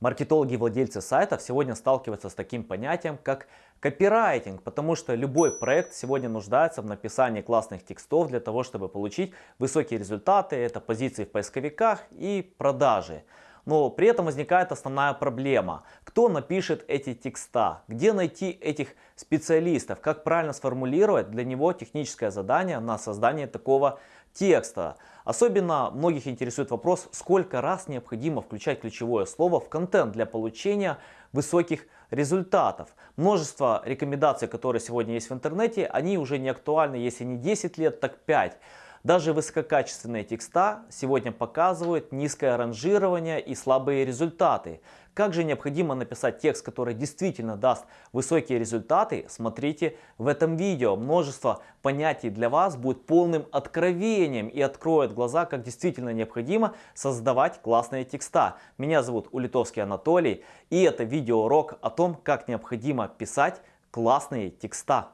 Маркетологи и владельцы сайтов сегодня сталкиваются с таким понятием, как копирайтинг, потому что любой проект сегодня нуждается в написании классных текстов для того, чтобы получить высокие результаты, это позиции в поисковиках и продажи. Но при этом возникает основная проблема. Кто напишет эти текста? Где найти этих специалистов? Как правильно сформулировать для него техническое задание на создание такого текста? Особенно многих интересует вопрос, сколько раз необходимо включать ключевое слово в контент для получения высоких результатов. Множество рекомендаций, которые сегодня есть в интернете, они уже не актуальны, если не 10 лет, так 5. Даже высококачественные текста сегодня показывают низкое ранжирование и слабые результаты. Как же необходимо написать текст, который действительно даст высокие результаты, смотрите в этом видео. Множество понятий для вас будет полным откровением и откроет глаза, как действительно необходимо создавать классные текста. Меня зовут Улитовский Анатолий и это видеоурок о том, как необходимо писать классные текста.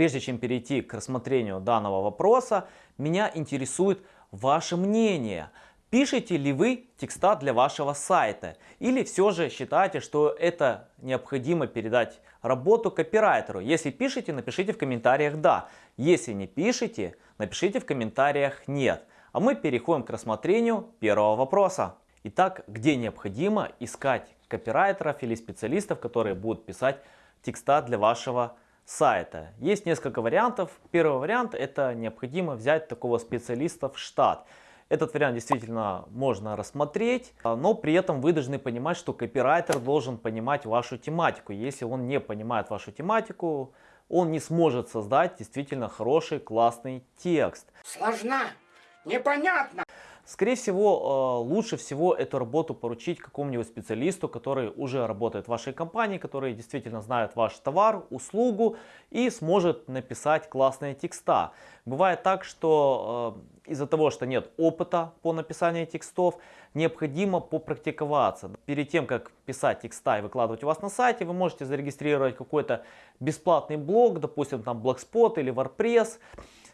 Прежде чем перейти к рассмотрению данного вопроса, меня интересует ваше мнение. Пишете ли вы текста для вашего сайта? Или все же считаете, что это необходимо передать работу копирайтеру? Если пишете, напишите в комментариях «да». Если не пишете, напишите в комментариях «нет». А мы переходим к рассмотрению первого вопроса. Итак, где необходимо искать копирайтеров или специалистов, которые будут писать текста для вашего сайта? Сайта. Есть несколько вариантов. Первый вариант это необходимо взять такого специалиста в штат. Этот вариант действительно можно рассмотреть, но при этом вы должны понимать, что копирайтер должен понимать вашу тематику. Если он не понимает вашу тематику, он не сможет создать действительно хороший, классный текст. Сложно, непонятно. Скорее всего, э, лучше всего эту работу поручить какому-нибудь специалисту, который уже работает в вашей компании, который действительно знает ваш товар, услугу и сможет написать классные текста. Бывает так, что э, из-за того, что нет опыта по написанию текстов, необходимо попрактиковаться. Перед тем, как писать текста и выкладывать у вас на сайте, вы можете зарегистрировать какой-то бесплатный блог, допустим, там Blogspot или WordPress,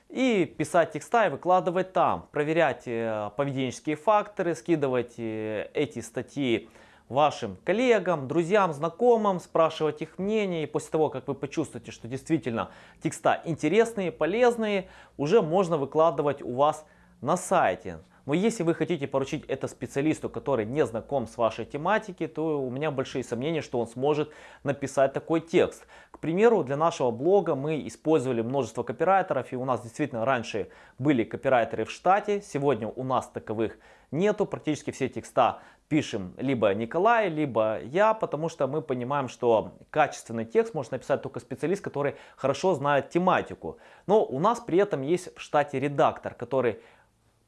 и писать текста и выкладывать там, проверять э, поведенческие факторы, скидывать э, эти статьи вашим коллегам, друзьям, знакомым, спрашивать их мнение. И после того, как вы почувствуете, что действительно текста интересные, полезные, уже можно выкладывать у вас на сайте. Но если вы хотите поручить это специалисту, который не знаком с вашей тематикой, то у меня большие сомнения, что он сможет написать такой текст. К примеру, для нашего блога мы использовали множество копирайтеров, и у нас действительно раньше были копирайтеры в штате, сегодня у нас таковых нету, практически все текста пишем либо Николай, либо я, потому что мы понимаем, что качественный текст может написать только специалист, который хорошо знает тематику. Но у нас при этом есть в штате редактор, который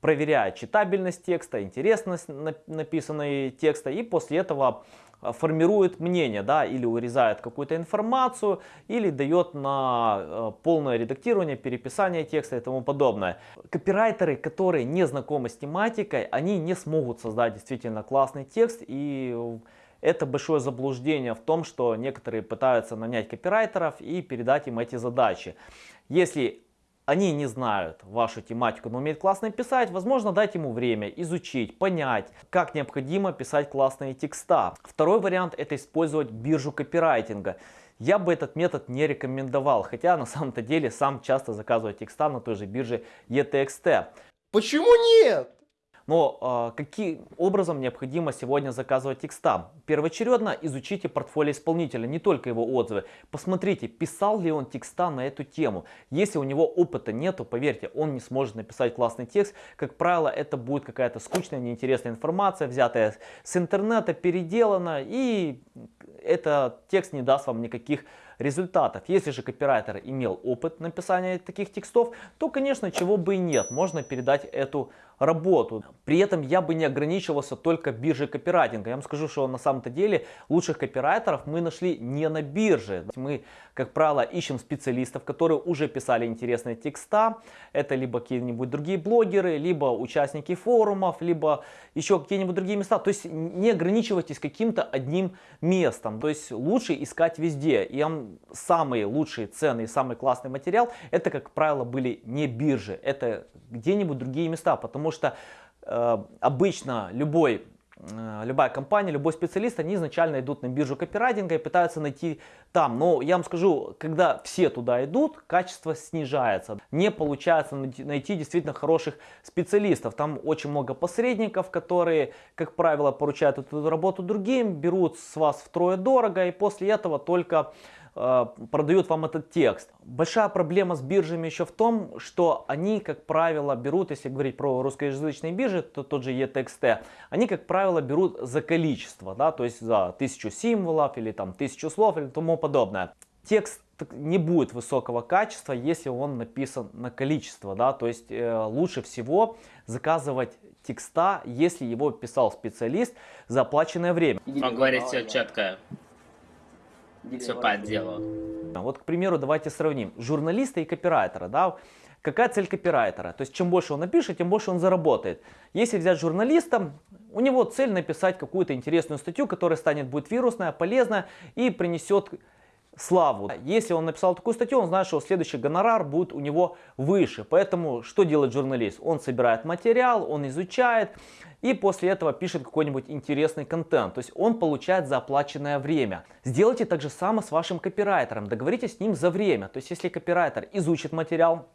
проверяет читабельность текста, интересность написанной текста и после этого а, формирует мнение, да, или урезает какую-то информацию, или дает на э, полное редактирование, переписание текста и тому подобное. Копирайтеры, которые не знакомы с тематикой, они не смогут создать действительно классный текст и это большое заблуждение в том, что некоторые пытаются нанять копирайтеров и передать им эти задачи. Если они не знают вашу тематику, но умеют классно писать, возможно дать ему время изучить, понять, как необходимо писать классные текста. Второй вариант это использовать биржу копирайтинга. Я бы этот метод не рекомендовал, хотя на самом-то деле сам часто заказываю текста на той же бирже ETXT. Почему нет? Но э, каким образом необходимо сегодня заказывать текста? Первоочередно изучите портфолио исполнителя, не только его отзывы. Посмотрите, писал ли он текста на эту тему. Если у него опыта нету, поверьте, он не сможет написать классный текст. Как правило, это будет какая-то скучная, неинтересная информация, взятая с интернета, переделана, и этот текст не даст вам никаких результатов. Если же копирайтер имел опыт написания таких текстов, то, конечно, чего бы и нет, можно передать эту работу. При этом я бы не ограничивался только биржей копирайтинга. Я вам скажу, что на самом-то деле лучших копирайтеров мы нашли не на бирже. Мы, как правило, ищем специалистов, которые уже писали интересные текста. Это либо какие-нибудь другие блогеры, либо участники форумов, либо еще какие-нибудь другие места. То есть не ограничивайтесь каким-то одним местом. То есть лучше искать везде. И самые лучшие цены и самый классный материал, это, как правило, были не биржи. Это где-нибудь другие места. Потому что э, обычно любой Э, любая компания, любой специалист, они изначально идут на биржу копирайтинга и пытаются найти там. Но я вам скажу, когда все туда идут, качество снижается. Не получается найти действительно хороших специалистов. Там очень много посредников, которые, как правило, поручают эту работу другим, берут с вас втрое дорого и после этого только продают вам этот текст. Большая проблема с биржами еще в том, что они, как правило, берут, если говорить про русскоязычные биржи, то тот же ETXT, они, как правило, берут за количество, да, то есть за тысячу символов или там тысячу слов или тому подобное. Текст не будет высокого качества, если он написан на количество, да, то есть э, лучше всего заказывать текста, если его писал специалист за оплаченное время. Он говорит все четко. Все по делу. Вот, к примеру, давайте сравним журналиста и копирайтера. Да? Какая цель копирайтера? То есть, чем больше он напишет, тем больше он заработает. Если взять журналиста, у него цель написать какую-то интересную статью, которая станет будет вирусная, полезная и принесет славу. Если он написал такую статью, он знает, что следующий гонорар будет у него выше. Поэтому что делает журналист? Он собирает материал, он изучает и после этого пишет какой-нибудь интересный контент. То есть он получает за оплаченное время. Сделайте так же самое с вашим копирайтером. Договоритесь с ним за время. То есть если копирайтер изучит материал,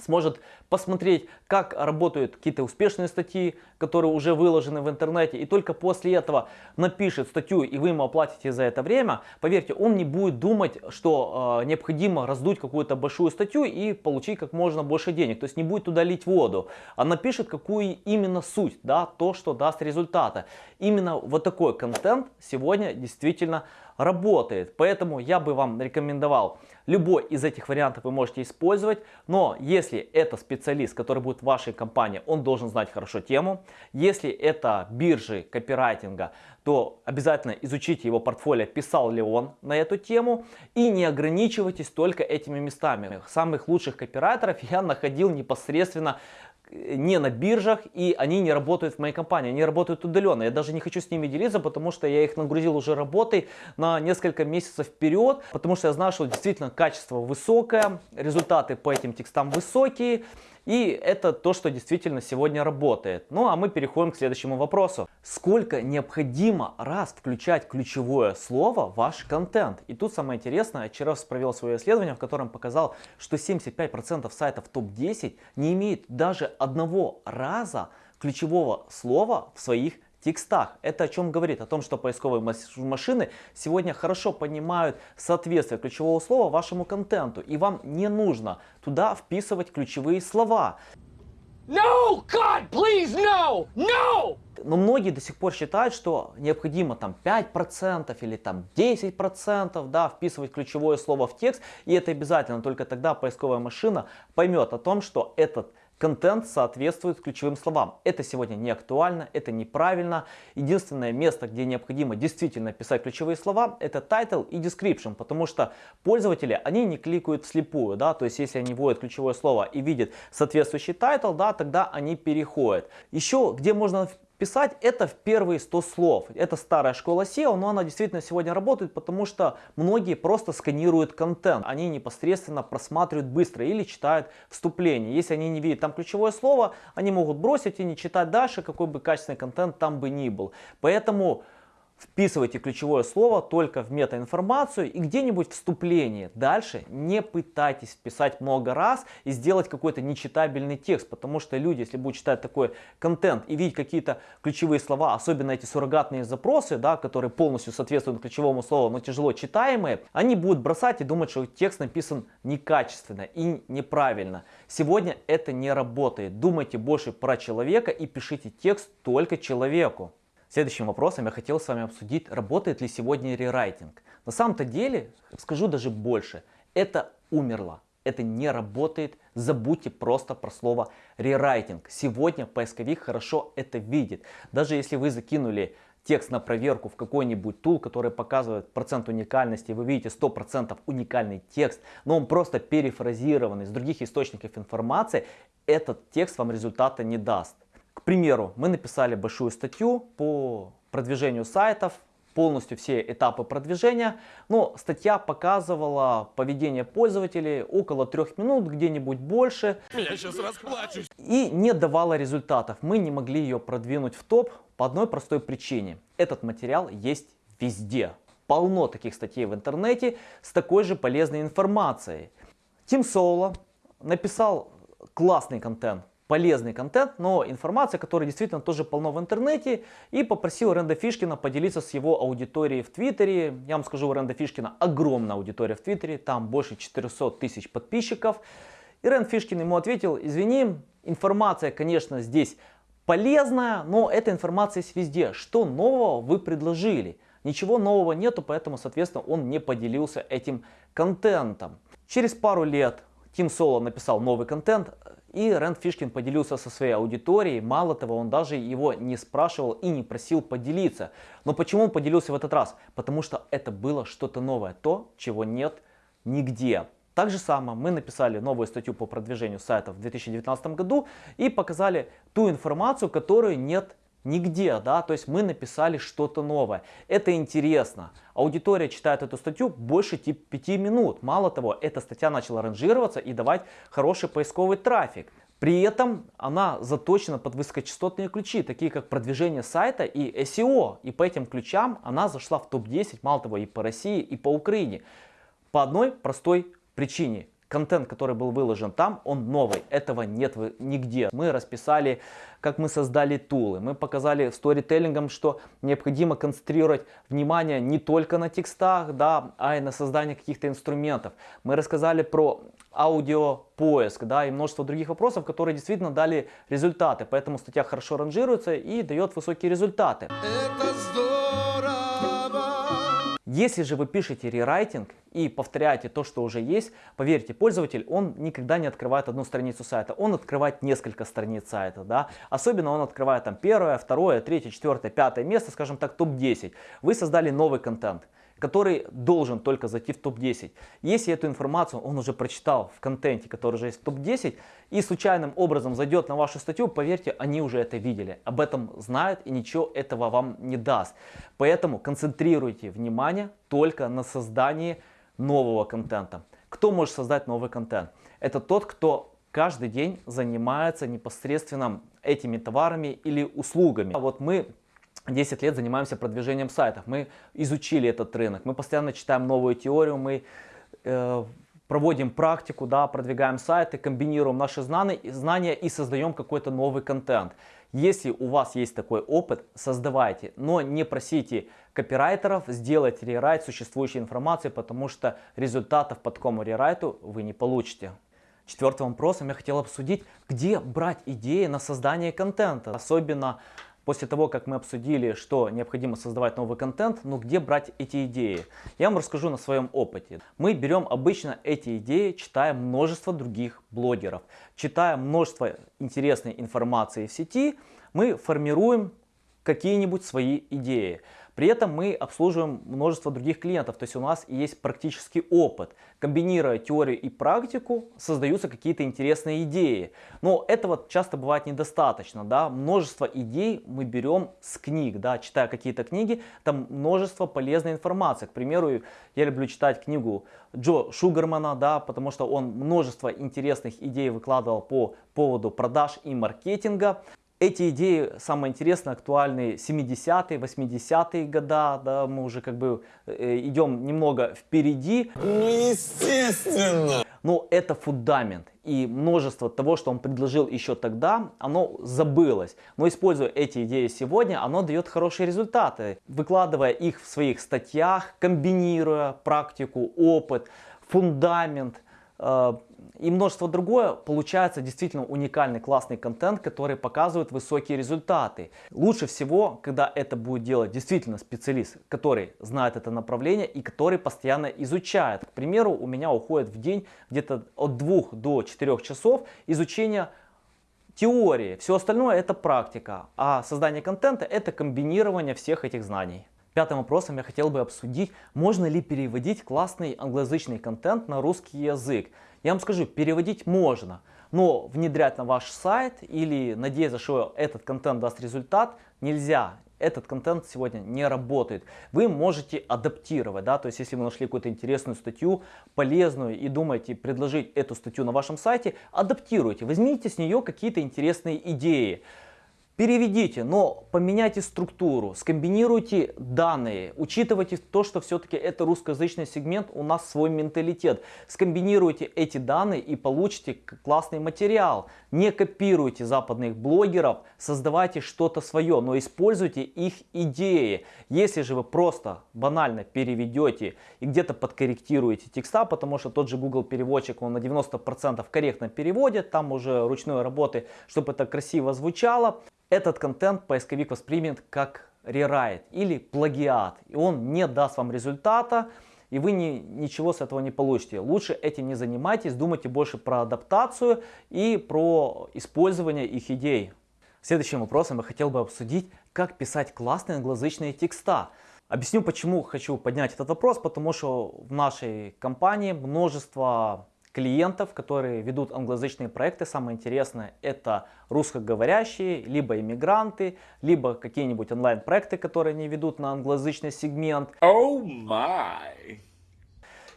сможет посмотреть, как работают какие-то успешные статьи, которые уже выложены в интернете, и только после этого напишет статью, и вы ему оплатите за это время, поверьте, он не будет думать, что э, необходимо раздуть какую-то большую статью и получить как можно больше денег, то есть не будет туда лить воду, а напишет, какую именно суть, да, то, что даст результаты. Именно вот такой контент сегодня действительно работает. Поэтому я бы вам рекомендовал любой из этих вариантов вы можете использовать. Но если это специалист, который будет в вашей компании, он должен знать хорошо тему. Если это биржи копирайтинга, то обязательно изучите его портфолио, писал ли он на эту тему. И не ограничивайтесь только этими местами. Самых лучших копирайтеров я находил непосредственно не на биржах и они не работают в моей компании, они работают удаленно. Я даже не хочу с ними делиться, потому что я их нагрузил уже работой на несколько месяцев вперед, потому что я знаю, что действительно качество высокое, результаты по этим текстам высокие. И это то, что действительно сегодня работает. Ну а мы переходим к следующему вопросу. Сколько необходимо раз включать ключевое слово в ваш контент? И тут самое интересное, вчера провел свое исследование, в котором показал, что 75% сайтов топ-10 не имеют даже одного раза ключевого слова в своих текстах. Это о чем говорит? О том, что поисковые машины сегодня хорошо понимают соответствие ключевого слова вашему контенту. И вам не нужно туда вписывать ключевые слова. No, God, please, no, no! Но многие до сих пор считают, что необходимо там 5% или там 10% да, вписывать ключевое слово в текст. И это обязательно, только тогда поисковая машина поймет о том, что этот контент соответствует ключевым словам. Это сегодня не актуально, это неправильно. Единственное место, где необходимо действительно писать ключевые слова, это title и description, потому что пользователи, они не кликают вслепую, да, то есть если они вводят ключевое слово и видят соответствующий title, да, тогда они переходят. Еще где можно Писать это в первые 100 слов. Это старая школа SEO, но она действительно сегодня работает, потому что многие просто сканируют контент. Они непосредственно просматривают быстро или читают вступление. Если они не видят там ключевое слово, они могут бросить и не читать дальше, какой бы качественный контент там бы ни был. Поэтому Вписывайте ключевое слово только в метаинформацию и где-нибудь вступление. Дальше не пытайтесь вписать много раз и сделать какой-то нечитабельный текст, потому что люди, если будут читать такой контент и видеть какие-то ключевые слова, особенно эти суррогатные запросы, да, которые полностью соответствуют ключевому слову, но тяжело читаемые, они будут бросать и думать, что текст написан некачественно и неправильно. Сегодня это не работает. Думайте больше про человека и пишите текст только человеку. Следующим вопросом я хотел с вами обсудить, работает ли сегодня рерайтинг. На самом-то деле, скажу даже больше, это умерло. это не работает. Забудьте просто про слово рерайтинг. Сегодня поисковик хорошо это видит. Даже если вы закинули текст на проверку в какой-нибудь тул, который показывает процент уникальности, вы видите 100% уникальный текст, но он просто перефразированный из других источников информации, этот текст вам результата не даст. К примеру, мы написали большую статью по продвижению сайтов, полностью все этапы продвижения, но статья показывала поведение пользователей около трех минут, где-нибудь больше. Я сейчас расплачусь. И не давала результатов. Мы не могли ее продвинуть в топ по одной простой причине. Этот материал есть везде. Полно таких статей в интернете с такой же полезной информацией. Тим Соло написал классный контент, полезный контент, но информация, которая действительно тоже полно в интернете. И попросил Ренда Фишкина поделиться с его аудиторией в Твиттере. Я вам скажу, у Ренда Фишкина огромная аудитория в Твиттере, там больше 400 тысяч подписчиков. И Рэнд Фишкин ему ответил, извини, информация, конечно, здесь полезная, но эта информация есть везде. Что нового вы предложили? Ничего нового нету, поэтому, соответственно, он не поделился этим контентом. Через пару лет Тим Соло написал новый контент, и Рэнд Фишкин поделился со своей аудиторией. Мало того, он даже его не спрашивал и не просил поделиться. Но почему он поделился в этот раз? Потому что это было что-то новое, то, чего нет нигде. Так же самое мы написали новую статью по продвижению сайтов в 2019 году и показали ту информацию, которую нет нигде, да, то есть мы написали что-то новое. Это интересно. Аудитория читает эту статью больше 5 минут. Мало того, эта статья начала ранжироваться и давать хороший поисковый трафик. При этом она заточена под высокочастотные ключи, такие как продвижение сайта и SEO. И по этим ключам она зашла в топ-10, мало того, и по России, и по Украине. По одной простой причине контент, который был выложен там, он новый. Этого нет нигде. Мы расписали, как мы создали тулы. Мы показали сторителлингом, что необходимо концентрировать внимание не только на текстах, да, а и на создании каких-то инструментов. Мы рассказали про аудиопоиск, да, и множество других вопросов, которые действительно дали результаты. Поэтому статья хорошо ранжируется и дает высокие результаты. Это здорово. Если же вы пишете рерайтинг и повторяете то, что уже есть, поверьте, пользователь, он никогда не открывает одну страницу сайта, он открывает несколько страниц сайта, да, особенно он открывает там первое, второе, третье, четвертое, пятое место, скажем так, топ-10. Вы создали новый контент, который должен только зайти в топ-10. Если эту информацию он уже прочитал в контенте, который уже есть в топ-10, и случайным образом зайдет на вашу статью, поверьте, они уже это видели, об этом знают и ничего этого вам не даст. Поэтому концентрируйте внимание только на создании нового контента. Кто может создать новый контент? Это тот, кто каждый день занимается непосредственно этими товарами или услугами. Вот мы 10 лет занимаемся продвижением сайтов. Мы изучили этот рынок, мы постоянно читаем новую теорию, мы э, проводим практику, да, продвигаем сайты, комбинируем наши знания, и создаем какой-то новый контент. Если у вас есть такой опыт, создавайте, но не просите копирайтеров сделать рерайт существующей информации, потому что результатов по такому рерайту вы не получите. Четвертым вопросом я хотел обсудить, где брать идеи на создание контента. Особенно после того, как мы обсудили, что необходимо создавать новый контент, ну где брать эти идеи? Я вам расскажу на своем опыте. Мы берем обычно эти идеи, читая множество других блогеров, читая множество интересной информации в сети, мы формируем какие-нибудь свои идеи. При этом мы обслуживаем множество других клиентов, то есть у нас есть практический опыт. Комбинируя теорию и практику, создаются какие-то интересные идеи. Но этого часто бывает недостаточно. Да? Множество идей мы берем с книг, да? читая какие-то книги, там множество полезной информации. К примеру, я люблю читать книгу Джо Шугармана, да, потому что он множество интересных идей выкладывал по поводу продаж и маркетинга. Эти идеи, самое интересное, актуальны 70-е, 80-е года, да, мы уже как бы э, идем немного впереди. Ну, естественно. Но это фундамент, и множество того, что он предложил еще тогда, оно забылось. Но используя эти идеи сегодня, оно дает хорошие результаты. Выкладывая их в своих статьях, комбинируя практику, опыт, фундамент, и множество другое, получается действительно уникальный классный контент, который показывает высокие результаты. Лучше всего, когда это будет делать действительно специалист, который знает это направление и который постоянно изучает. К примеру, у меня уходит в день где-то от 2 до 4 часов изучения теории. Все остальное это практика, а создание контента это комбинирование всех этих знаний. Пятым вопросом я хотел бы обсудить, можно ли переводить классный англоязычный контент на русский язык. Я вам скажу, переводить можно, но внедрять на ваш сайт или надеяться, что этот контент даст результат, нельзя. Этот контент сегодня не работает. Вы можете адаптировать, да, то есть если вы нашли какую-то интересную статью, полезную и думаете предложить эту статью на вашем сайте, адаптируйте, возьмите с нее какие-то интересные идеи. Переведите, но поменяйте структуру, скомбинируйте данные, учитывайте то, что все-таки это русскоязычный сегмент, у нас свой менталитет. Скомбинируйте эти данные и получите классный материал. Не копируйте западных блогеров, создавайте что-то свое, но используйте их идеи. Если же вы просто банально переведете и где-то подкорректируете текста, потому что тот же Google переводчик, он на 90% корректно переводит, там уже ручной работы, чтобы это красиво звучало, этот контент поисковик воспримет как рерайт или плагиат. И он не даст вам результата, и вы ни, ничего с этого не получите. Лучше этим не занимайтесь, думайте больше про адаптацию и про использование их идей. Следующим вопросом я хотел бы обсудить, как писать классные англоязычные текста. Объясню, почему хочу поднять этот вопрос, потому что в нашей компании множество клиентов, которые ведут англоязычные проекты. Самое интересное это русскоговорящие, либо иммигранты, либо какие-нибудь онлайн-проекты, которые они ведут на англоязычный сегмент. Oh my!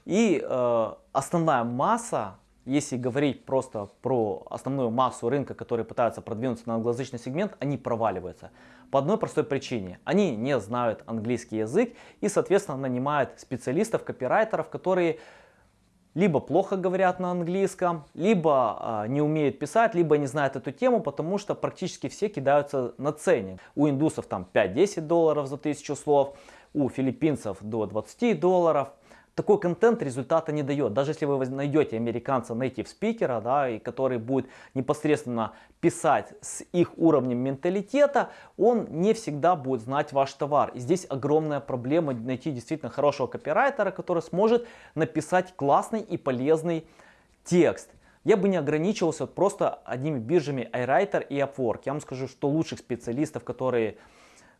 И э, основная масса, если говорить просто про основную массу рынка, которые пытаются продвинуться на англоязычный сегмент, они проваливаются. По одной простой причине. Они не знают английский язык и, соответственно, нанимают специалистов, копирайтеров, которые либо плохо говорят на английском, либо э, не умеют писать, либо не знают эту тему, потому что практически все кидаются на ценник. У индусов там 5-10 долларов за тысячу слов, у филиппинцев до 20 долларов такой контент результата не дает. Даже если вы найдете американца native спикера, да, и который будет непосредственно писать с их уровнем менталитета, он не всегда будет знать ваш товар. И здесь огромная проблема найти действительно хорошего копирайтера, который сможет написать классный и полезный текст. Я бы не ограничивался просто одними биржами iWriter и Upwork. Я вам скажу, что лучших специалистов, которые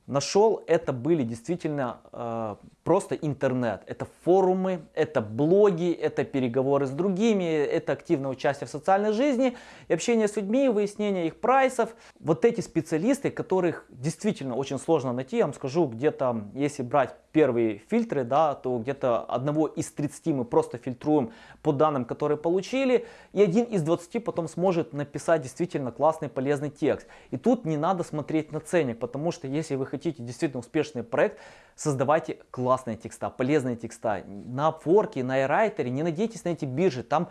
нашел, это были действительно э, просто интернет. Это форумы, это блоги, это переговоры с другими, это активное участие в социальной жизни, и общение с людьми, выяснение их прайсов. Вот эти специалисты, которых действительно очень сложно найти, я вам скажу, где-то, если брать первые фильтры, да, то где-то одного из 30 мы просто фильтруем по данным, которые получили, и один из 20 потом сможет написать действительно классный, полезный текст. И тут не надо смотреть на ценник, потому что если вы хотите действительно успешный проект, создавайте классные текста, полезные текста. На Upwork, на iWriter не надейтесь на эти биржи, там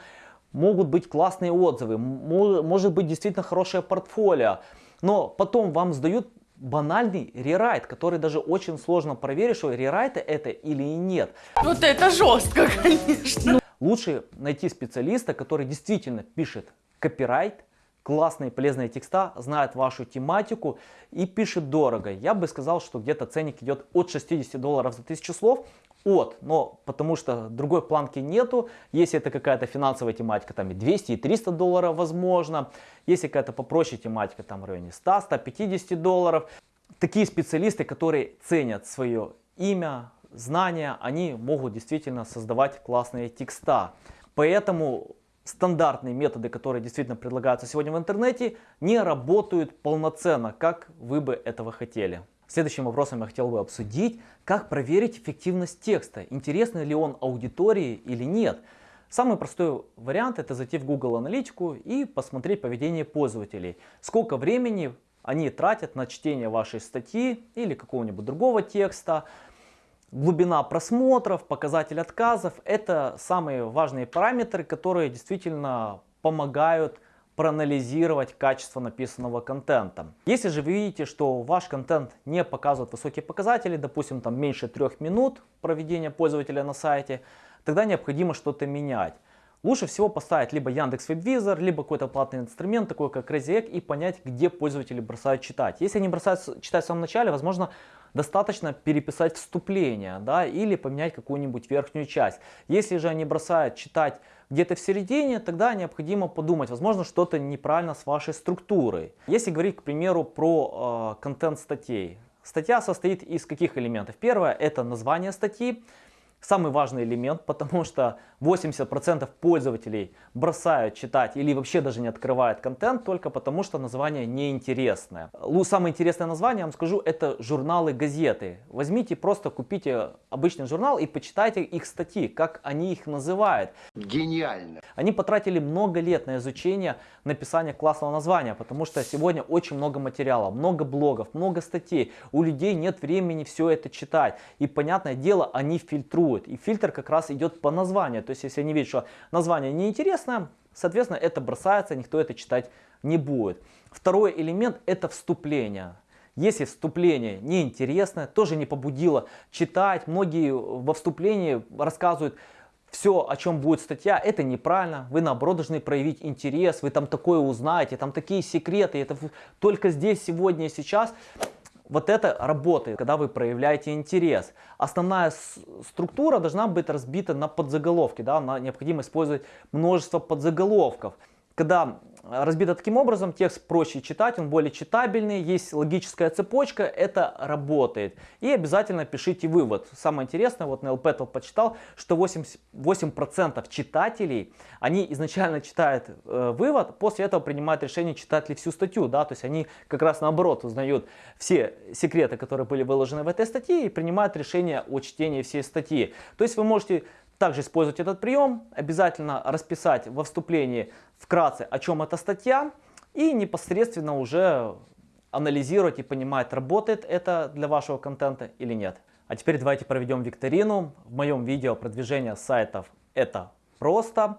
могут быть классные отзывы, может быть действительно хорошее портфолио, но потом вам сдают банальный рерайт, который даже очень сложно проверить, что рерайт это или нет. Вот это жестко, конечно. Лучше найти специалиста, который действительно пишет копирайт, классные полезные текста, знает вашу тематику и пишет дорого. Я бы сказал, что где-то ценник идет от 60 долларов за тысячу слов, от, но потому что другой планки нету. Если это какая-то финансовая тематика, там и 200, и 300 долларов возможно. Если какая-то попроще тематика, там в районе 100, 150 долларов. Такие специалисты, которые ценят свое имя, знания, они могут действительно создавать классные текста. Поэтому стандартные методы, которые действительно предлагаются сегодня в интернете, не работают полноценно, как вы бы этого хотели. Следующим вопросом я хотел бы обсудить, как проверить эффективность текста, интересно ли он аудитории или нет. Самый простой вариант это зайти в Google Аналитику и посмотреть поведение пользователей. Сколько времени они тратят на чтение вашей статьи или какого-нибудь другого текста. Глубина просмотров, показатель отказов – это самые важные параметры, которые действительно помогают проанализировать качество написанного контента. Если же вы видите, что ваш контент не показывает высокие показатели, допустим, там меньше трех минут проведения пользователя на сайте, тогда необходимо что-то менять. Лучше всего поставить либо Яндекс Веб-визор, либо какой-то платный инструмент, такой как Egg, и понять, где пользователи бросают читать. Если они бросают читать в самом начале, возможно, достаточно переписать вступление, да, или поменять какую-нибудь верхнюю часть. Если же они бросают читать где-то в середине, тогда необходимо подумать, возможно, что-то неправильно с вашей структурой. Если говорить, к примеру, про э, контент статей. Статья состоит из каких элементов? Первое – это название статьи. Самый важный элемент, потому что 80% пользователей бросают читать или вообще даже не открывают контент только потому, что название неинтересное. Самое интересное название, я вам скажу, это журналы, газеты. Возьмите, просто купите обычный журнал и почитайте их статьи, как они их называют. Гениально. Они потратили много лет на изучение написания классного названия, потому что сегодня очень много материала, много блогов, много статей. У людей нет времени все это читать. И, понятное дело, они фильтруют. И фильтр как раз идет по названию. То есть, если они видят, что название неинтересное, соответственно, это бросается, никто это читать не будет. Второй элемент – это вступление. Если вступление неинтересное, тоже не побудило читать, многие во вступлении рассказывают все, о чем будет статья, это неправильно. Вы наоборот должны проявить интерес, вы там такое узнаете, там такие секреты, это только здесь, сегодня и сейчас. Вот это работает, когда вы проявляете интерес. Основная структура должна быть разбита на подзаголовки. Да? на- Необходимо использовать множество подзаголовков. Когда разбито таким образом, текст проще читать, он более читабельный, есть логическая цепочка, это работает. И обязательно пишите вывод. Самое интересное, вот на LPET почитал, что 80, 8% читателей, они изначально читают э, вывод, после этого принимают решение, читать ли всю статью. Да? То есть они как раз наоборот узнают все секреты, которые были выложены в этой статье и принимают решение о чтении всей статьи. То есть вы можете также использовать этот прием, обязательно расписать во вступлении вкратце, о чем эта статья, и непосредственно уже анализировать и понимать, работает это для вашего контента или нет. А теперь давайте проведем викторину. В моем видео продвижение сайтов это просто.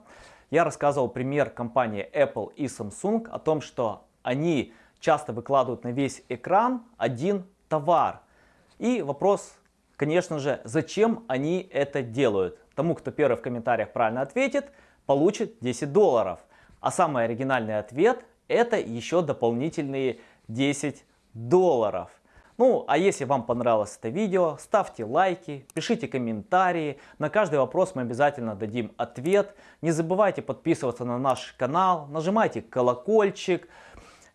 Я рассказывал пример компании Apple и Samsung о том, что они часто выкладывают на весь экран один товар. И вопрос, конечно же, зачем они это делают? Тому, кто первый в комментариях правильно ответит, получит 10 долларов. А самый оригинальный ответ это еще дополнительные 10 долларов. Ну, а если вам понравилось это видео, ставьте лайки, пишите комментарии. На каждый вопрос мы обязательно дадим ответ. Не забывайте подписываться на наш канал, нажимайте колокольчик.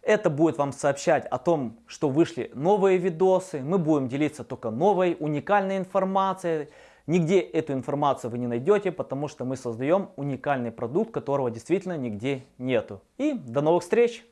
Это будет вам сообщать о том, что вышли новые видосы. Мы будем делиться только новой, уникальной информацией. Нигде эту информацию вы не найдете, потому что мы создаем уникальный продукт, которого действительно нигде нету. И до новых встреч!